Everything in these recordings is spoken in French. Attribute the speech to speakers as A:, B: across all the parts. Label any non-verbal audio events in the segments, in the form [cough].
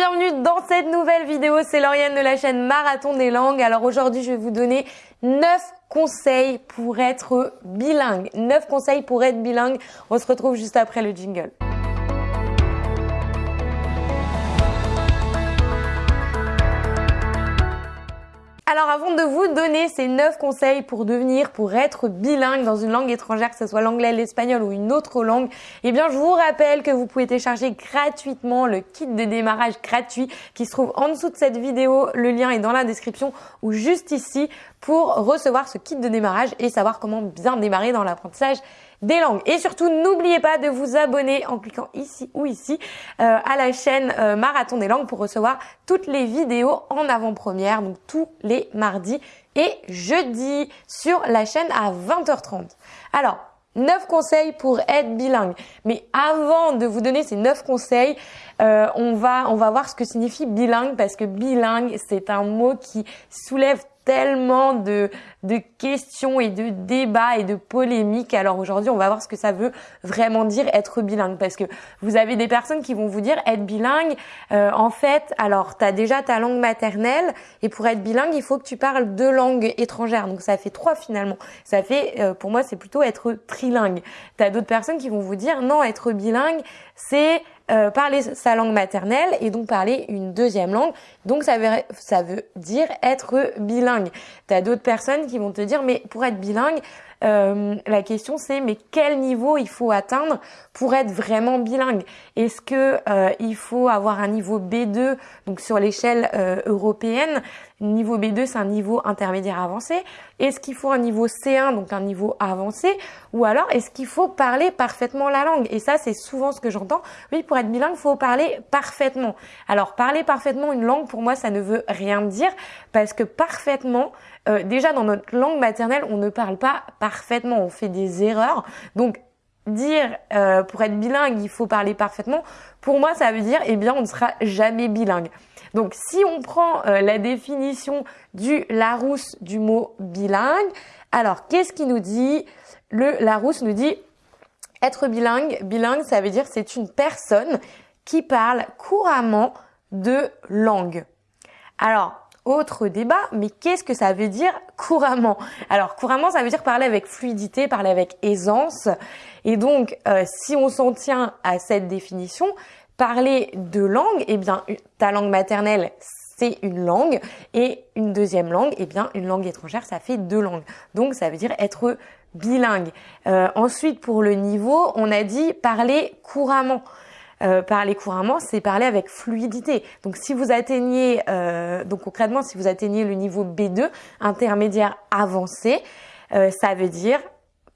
A: bienvenue dans cette nouvelle vidéo, c'est Lauriane de la chaîne Marathon des langues. Alors aujourd'hui je vais vous donner 9 conseils pour être bilingue. 9 conseils pour être bilingue. On se retrouve juste après le jingle. Avant de vous donner ces 9 conseils pour devenir, pour être bilingue dans une langue étrangère, que ce soit l'anglais, l'espagnol ou une autre langue, eh bien je vous rappelle que vous pouvez télécharger gratuitement le kit de démarrage gratuit qui se trouve en dessous de cette vidéo. Le lien est dans la description ou juste ici pour recevoir ce kit de démarrage et savoir comment bien démarrer dans l'apprentissage des langues. Et surtout, n'oubliez pas de vous abonner en cliquant ici ou ici euh, à la chaîne euh, Marathon des langues pour recevoir toutes les vidéos en avant-première, donc tous les mardis et jeudis sur la chaîne à 20h30. Alors, 9 conseils pour être bilingue. Mais avant de vous donner ces 9 conseils, euh, on, va, on va voir ce que signifie bilingue parce que bilingue, c'est un mot qui soulève tellement de, de questions et de débats et de polémiques. Alors aujourd'hui, on va voir ce que ça veut vraiment dire être bilingue. Parce que vous avez des personnes qui vont vous dire être bilingue, euh, en fait, alors tu as déjà ta langue maternelle et pour être bilingue, il faut que tu parles deux langues étrangères. Donc ça fait trois finalement. Ça fait, euh, pour moi, c'est plutôt être trilingue. Tu as d'autres personnes qui vont vous dire non, être bilingue, c'est euh, parler sa langue maternelle et donc parler une deuxième langue. Donc ça veut, ça veut dire être bilingue. Tu as d'autres personnes qui vont te dire mais pour être bilingue, euh, la question c'est mais quel niveau il faut atteindre pour être vraiment bilingue? Est-ce que euh, il faut avoir un niveau B2 donc sur l'échelle euh, européenne? Niveau B2 c'est un niveau intermédiaire avancé. Est-ce qu'il faut un niveau C1 donc un niveau avancé? Ou alors est-ce qu'il faut parler parfaitement la langue? Et ça c'est souvent ce que j'entends. Oui, pour être bilingue, il faut parler parfaitement. Alors parler parfaitement une langue pour moi ça ne veut rien dire parce que parfaitement euh, déjà dans notre langue maternelle, on ne parle pas parfaitement, on fait des erreurs. Donc dire euh, pour être bilingue, il faut parler parfaitement, pour moi ça veut dire eh bien on ne sera jamais bilingue. Donc si on prend euh, la définition du Larousse du mot bilingue, alors qu'est-ce qui nous dit? Le Larousse nous dit être bilingue, bilingue ça veut dire c'est une personne qui parle couramment de langue. Alors, autre débat, mais qu'est-ce que ça veut dire couramment? Alors couramment, ça veut dire parler avec fluidité, parler avec aisance. Et donc, euh, si on s'en tient à cette définition, parler de langue, eh bien, ta langue maternelle, c'est une langue, et une deuxième langue, eh bien, une langue étrangère, ça fait deux langues. Donc, ça veut dire être bilingue. Euh, ensuite, pour le niveau, on a dit parler couramment. Euh, parler couramment, c'est parler avec fluidité. Donc si vous atteignez, euh, donc concrètement, si vous atteignez le niveau B2, intermédiaire avancé, euh, ça veut dire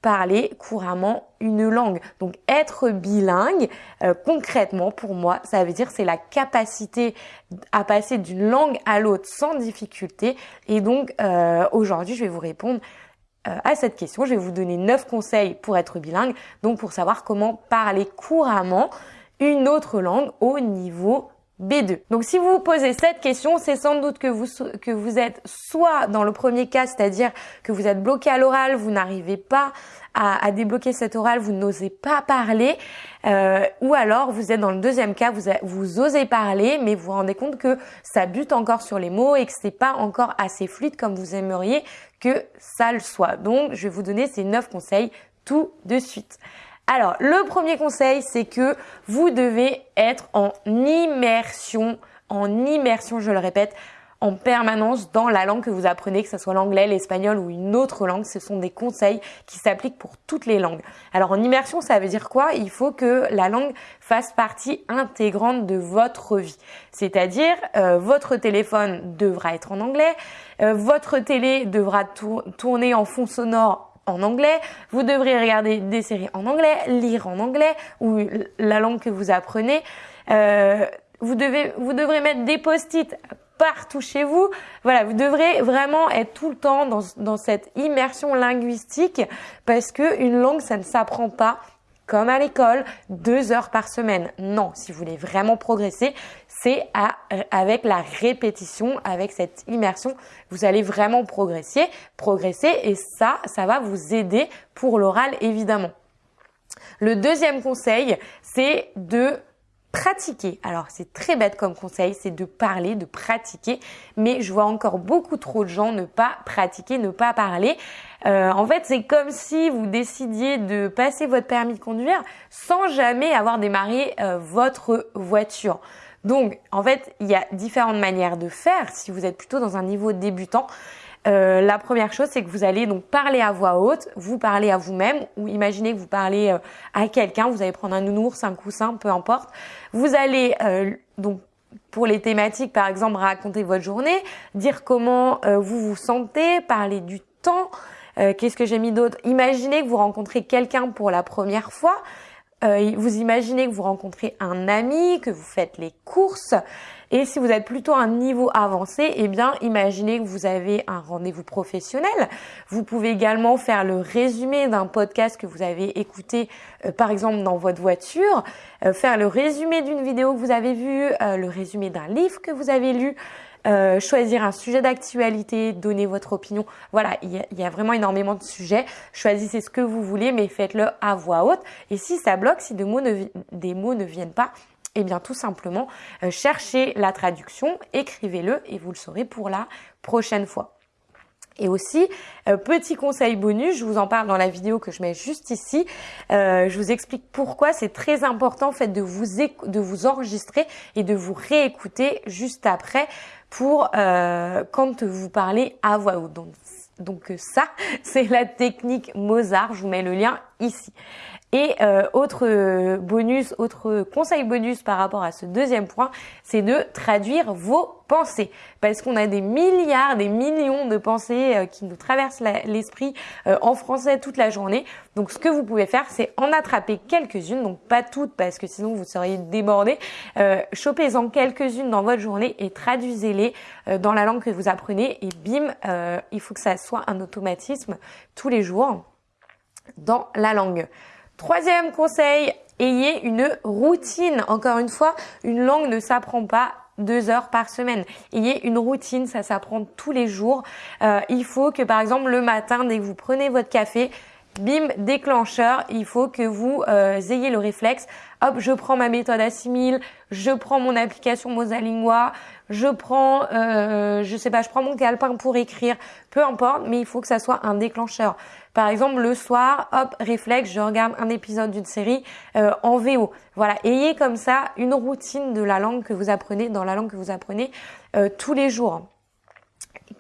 A: parler couramment une langue. Donc être bilingue, concrètement pour moi, ça veut dire c'est la capacité à passer d'une langue à l'autre sans difficulté. Et donc aujourd'hui, je vais vous répondre à cette question. Je vais vous donner 9 conseils pour être bilingue, donc pour savoir comment parler couramment une autre langue au niveau B2. Donc si vous vous posez cette question, c'est sans doute que vous, que vous êtes soit dans le premier cas, c'est-à-dire que vous êtes bloqué à l'oral, vous n'arrivez pas à, débloquer cet oral, vous n'osez pas parler, euh, ou alors vous êtes dans le deuxième cas, vous, vous osez parler, mais vous vous rendez compte que ça bute encore sur les mots et que c'est pas encore assez fluide comme vous aimeriez que ça le soit. Donc je vais vous donner ces 9 conseils tout de suite. Alors, le premier conseil, c'est que vous devez être en immersion, en immersion, je le répète, en permanence dans la langue que vous apprenez, que ce soit l'anglais, l'espagnol ou une autre langue. Ce sont des conseils qui s'appliquent pour toutes les langues. Alors en immersion, ça veut dire quoi? Il faut que la langue fasse partie intégrante de votre vie. C'est-à-dire, euh, votre téléphone devra être en anglais, euh, votre télé devra tourner en fond sonore en anglais, vous devrez regarder des séries en anglais, lire en anglais ou la langue que vous apprenez. Euh, vous devez, vous devrez mettre des post-it partout chez vous. Voilà, vous devrez vraiment être tout le temps dans, dans cette immersion linguistique parce que une langue, ça ne s'apprend pas comme à l'école, deux heures par semaine. Non, si vous voulez vraiment progresser, c'est avec la répétition, avec cette immersion, vous allez vraiment progresser, progresser et ça, ça va vous aider pour l'oral évidemment. Le deuxième conseil, c'est de pratiquer. Alors c'est très bête comme conseil, c'est de parler, de pratiquer, mais je vois encore beaucoup trop de gens ne pas pratiquer, ne pas parler. Euh, en fait, c'est comme si vous décidiez de passer votre permis de conduire sans jamais avoir démarré euh, votre voiture. Donc, en fait, il y a différentes manières de faire si vous êtes plutôt dans un niveau débutant. Euh, la première chose, c'est que vous allez donc parler à voix haute, vous parlez à vous-même, ou imaginez que vous parlez à quelqu'un, vous allez prendre un nounours, un coussin, peu importe. Vous allez donc pour les thématiques, par exemple, raconter votre journée, dire comment vous vous sentez, parler du temps. Qu'est-ce que j'ai mis d'autre? Imaginez que vous rencontrez quelqu'un pour la première fois. vous imaginez que vous rencontrez un ami, que vous faites les courses. Et si vous êtes plutôt à un niveau avancé, eh bien, imaginez que vous avez un rendez-vous professionnel. Vous pouvez également faire le résumé d'un podcast que vous avez écouté, euh, par exemple, dans votre voiture, euh, faire le résumé d'une vidéo que vous avez vue, euh, le résumé d'un livre que vous avez lu. Choisir un sujet d'actualité, donner votre opinion. Voilà, il y, a, vraiment énormément de sujets. Choisissez ce que vous voulez, mais faites-le à voix haute. Et si ça bloque, si des mots ne viennent pas, eh bien tout simplement, euh, cherchez la traduction, écrivez-le et vous le saurez pour la prochaine fois. Et aussi, euh, petit conseil bonus, je vous en parle dans la vidéo que je mets juste ici. Euh, je vous explique pourquoi c'est très important en fait de vous enregistrer et de vous réécouter juste après pour quand vous parlez à voix haute. Donc, donc ça, [laughs] c'est la technique Mozart. Je vous mets le lien ici. Et euh, autre bonus, autre conseil bonus par rapport à ce deuxième point, c'est de traduire vos pensées. Parce qu'on a des milliards, des millions de pensées euh, qui nous traversent l'esprit euh, en français toute la journée. Donc ce que vous pouvez faire, c'est en attraper quelques-unes, donc pas toutes parce que sinon vous seriez débordé. Chopez-en quelques-unes dans votre journée et traduisez-les dans la langue que vous apprenez. Et bim, il faut que ça soit un automatisme tous les jours dans la langue. Troisième conseil, ayez une routine. Encore une fois, une langue ne s'apprend pas deux heures par semaine. Ayez une routine, ça s'apprend tous les jours. Euh, il faut que par exemple le matin, dès que vous prenez votre café, bim, déclencheur, il faut que vous euh, ayez le réflexe. Hop, je prends ma méthode assimile, je prends mon application Mosalingua, je prends, euh, je sais pas, je prends mon calepin pour écrire, peu importe, mais il faut que ça soit un déclencheur. Par exemple, le soir, hop, réflexe, je regarde un épisode d'une série euh, en VO. Voilà, ayez comme ça une routine de la langue que vous apprenez, dans la langue que vous apprenez euh, tous les jours.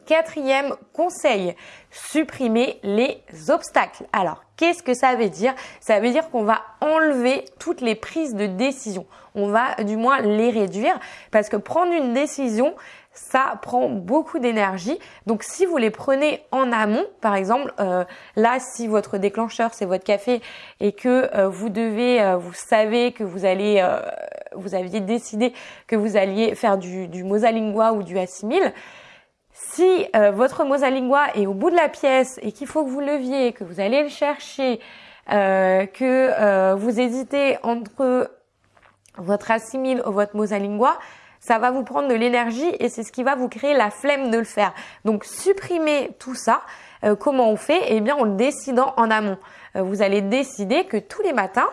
A: Quatrième conseil, supprimer les obstacles. Alors, qu'est-ce que ça veut dire? Ça veut dire qu'on va enlever toutes les prises de décision. On va du moins les réduire parce que prendre une décision, ça prend beaucoup d'énergie. Donc si vous les prenez en amont, par exemple, euh, là si votre déclencheur c'est votre café et que euh, vous devez, euh, vous savez que vous allez, vous aviez décidé que vous alliez faire du, du Mosalingua ou du Assimil, si votre Mosalingua est au bout de la pièce et qu'il faut que vous leviez, que vous allez le chercher, que vous hésitez entre votre Assimil ou votre Mosalingua, ça va vous prendre de l'énergie et c'est ce qui va vous créer la flemme de le faire. Donc supprimer tout ça. Euh, comment on fait? Eh bien en le décidant en amont. Euh, vous allez décider que tous les matins, euh,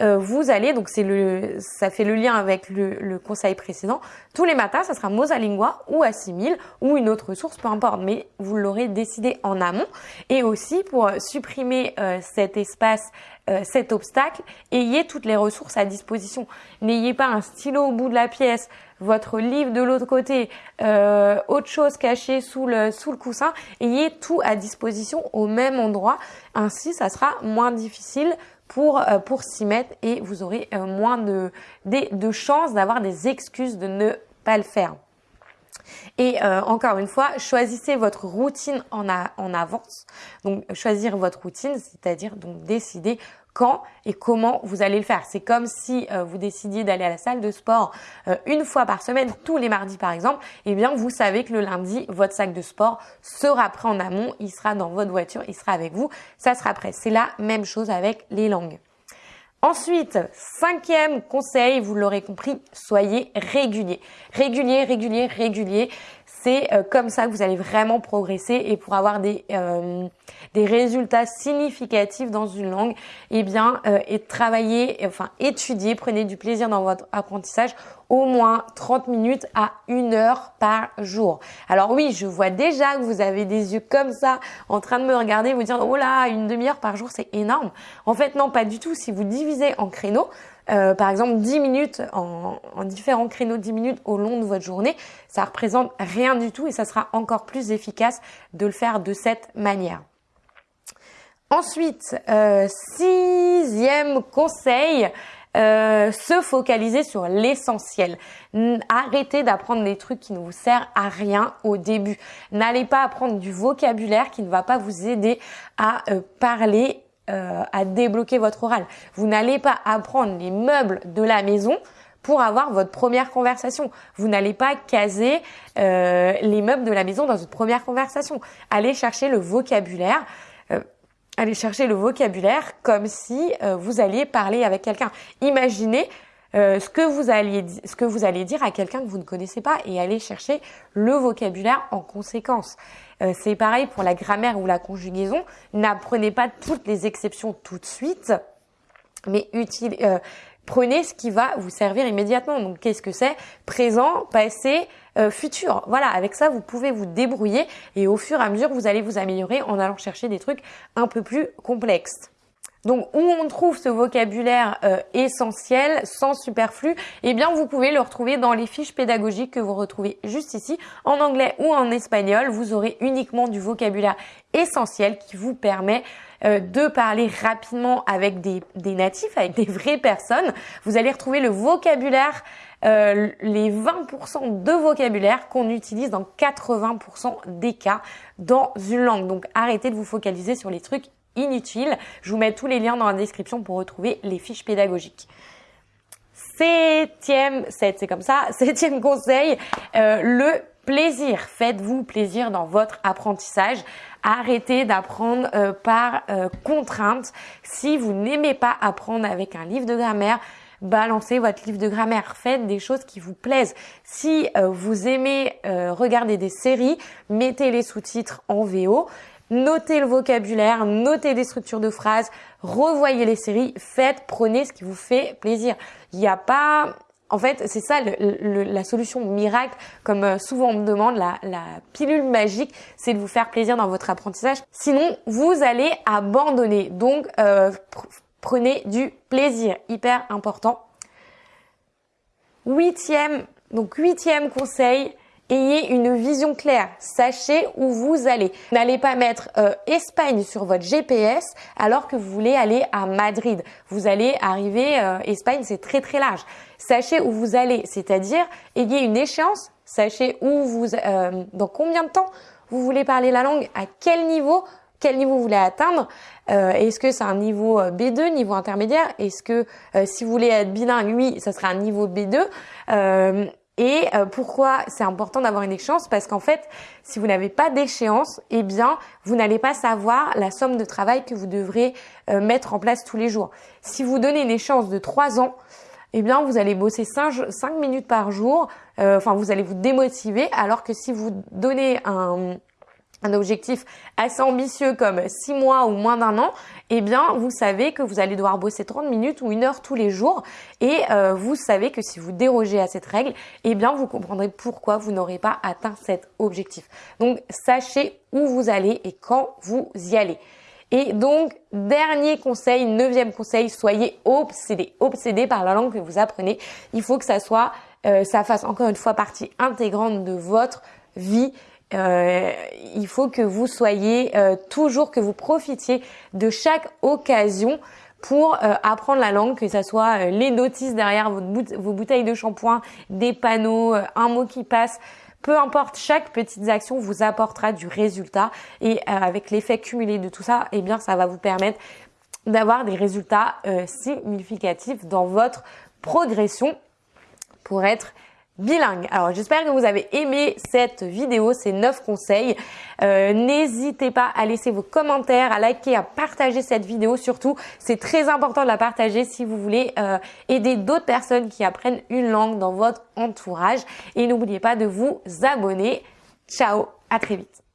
A: vous allez, donc c'est le, ça fait le lien avec le, le, conseil précédent, tous les matins, ça sera Mosalingua ou Assimil ou une autre source, peu importe, mais vous l'aurez décidé en amont. Et aussi pour supprimer euh, cet espace, euh, cet obstacle, ayez toutes les ressources à disposition. N'ayez pas un stylo au bout de la pièce, votre livre de l'autre côté, autre chose cachée sous le, sous le coussin, ayez tout à disposition au même endroit. Ainsi, ça sera moins difficile pour, euh, pour s'y mettre et vous aurez euh, moins de, de, de chances d'avoir des excuses de ne pas le faire. Et euh, encore une fois, choisissez votre routine en, en avance. Donc choisir votre routine, c'est-à-dire donc décider quand et comment vous allez le faire. C'est comme si euh, vous décidiez d'aller à la salle de sport euh, une fois par semaine, tous les mardis par exemple, et eh bien vous savez que le lundi, votre sac de sport sera prêt en amont, il sera dans votre voiture, il sera avec vous, ça sera prêt. C'est la même chose avec les langues. Ensuite, cinquième conseil, vous l'aurez compris, soyez régulier. Régulier, régulier, régulier. C'est euh, comme ça que vous allez vraiment progresser et pour avoir des, euh, des résultats significatifs dans une langue, eh bien, euh, et travailler, enfin étudier, prenez du plaisir dans votre apprentissage au moins 30 minutes à une heure par jour. Alors oui, je vois déjà que vous avez des yeux comme ça en train de me regarder, vous dire oh là, une demi-heure par jour, c'est énorme. En fait, non, pas du tout. Si vous divisez en créneaux, euh, par exemple 10 minutes en, en, différents créneaux 10 minutes au long de votre journée, ça représente rien du tout et ça sera encore plus efficace de le faire de cette manière. Ensuite, euh, sixième conseil, euh, se focaliser sur l'essentiel. Arrêtez d'apprendre des trucs qui ne vous servent à rien au début. N'allez pas apprendre du vocabulaire qui ne va pas vous aider à parler, euh, à débloquer votre oral. Vous n'allez pas apprendre les meubles de la maison pour avoir votre première conversation. Vous n'allez pas caser euh, les meubles de la maison dans votre première conversation. Allez chercher le vocabulaire allez chercher le vocabulaire comme si euh, vous alliez parler avec quelqu'un. Imaginez euh, ce que vous alliez ce que vous allez dire à quelqu'un que vous ne connaissez pas et allez chercher le vocabulaire en conséquence. Euh, c'est pareil pour la grammaire ou la conjugaison. N'apprenez pas toutes les exceptions tout de suite, mais utile, prenez ce qui va vous servir immédiatement. Donc qu'est-ce que c'est? Présent, passé, euh, futur. Voilà, avec ça, vous pouvez vous débrouiller et au fur et à mesure, vous allez vous améliorer en allant chercher des trucs un peu plus complexes. Donc où on trouve ce vocabulaire euh, essentiel, sans superflu, eh bien vous pouvez le retrouver dans les fiches pédagogiques que vous retrouvez juste ici. En anglais ou en espagnol, vous aurez uniquement du vocabulaire essentiel qui vous permet euh, de parler rapidement avec des, des, natifs, avec des vraies personnes. Vous allez retrouver le vocabulaire, euh, les 20% de vocabulaire qu'on utilise dans 80% des cas dans une langue. Donc arrêtez de vous focaliser sur les trucs inutiles. Je vous mets tous les liens dans la description pour retrouver les fiches pédagogiques. Septième, c'est comme ça, [laughs] septième conseil, euh, le plaisir. Faites-vous plaisir dans votre apprentissage. Arrêtez d'apprendre euh, par euh, contrainte. Si vous n'aimez pas apprendre avec un livre de grammaire, balancez votre livre de grammaire. Faites des choses qui vous plaisent. Si vous aimez regarder des séries, mettez les sous-titres en VO notez le vocabulaire, notez des structures de phrases, revoyez les séries, faites, prenez ce qui vous fait plaisir. Il n'y a pas... En fait, c'est ça la solution miracle, comme euh, souvent on me demande, la, pilule magique, c'est de vous faire plaisir dans votre apprentissage. Sinon, vous allez abandonner. Donc, euh, prenez du plaisir, hyper important. Huitième, donc huitième conseil, Ayez une vision claire, sachez où vous allez. N'allez pas mettre euh, Espagne sur votre GPS alors que vous voulez aller à Madrid. Vous allez arriver, euh, Espagne c'est très très large. Sachez où vous allez, c'est-à-dire ayez une échéance, sachez où vous, euh, dans combien de temps vous voulez parler la langue, à quel niveau, quel niveau vous voulez atteindre. Est-ce que c'est un niveau B2, niveau intermédiaire? Est-ce que si vous voulez être bilingue, oui, ça sera un niveau B2. Et euh, pourquoi c'est important d'avoir une échéance? Parce qu'en fait, si vous n'avez pas d'échéance, eh bien, vous n'allez pas savoir la somme de travail que vous devrez euh, mettre en place tous les jours. Si vous donnez une échéance de 3 ans, eh bien, vous allez bosser 5, minutes par jour. Euh, enfin, vous allez vous démotiver. Alors que si vous donnez un, un objectif assez ambitieux comme 6 mois ou moins d'un an, eh bien, vous savez que vous allez devoir bosser 30 minutes ou une heure tous les jours et euh, vous savez que si vous dérogez à cette règle, eh bien, vous comprendrez pourquoi vous n'aurez pas atteint cet objectif. Donc, sachez où vous allez et quand vous y allez. Et donc, dernier conseil, neuvième conseil, soyez obsédé. Obsédé par la langue que vous apprenez. Il faut que ça soit, euh, ça fasse encore une fois partie intégrante de votre vie euh, il faut que vous soyez euh, toujours, que vous profitiez de chaque occasion pour euh, apprendre la langue, que ce soit les notices derrière vos bouteilles de shampoing, des panneaux, un mot qui passe. Peu importe, chaque petite action vous apportera du résultat et avec l'effet cumulé de tout ça, eh bien, ça va vous permettre d'avoir des résultats significatifs dans votre progression pour être bilingue. Alors j'espère que vous avez aimé cette vidéo, ces 9 conseils. Euh, n'hésitez pas à laisser vos commentaires, à liker, à partager cette vidéo. Surtout, c'est très important de la partager si vous voulez euh, aider d'autres personnes qui apprennent une langue dans votre entourage. Et n'oubliez pas de vous abonner. Ciao, à très vite.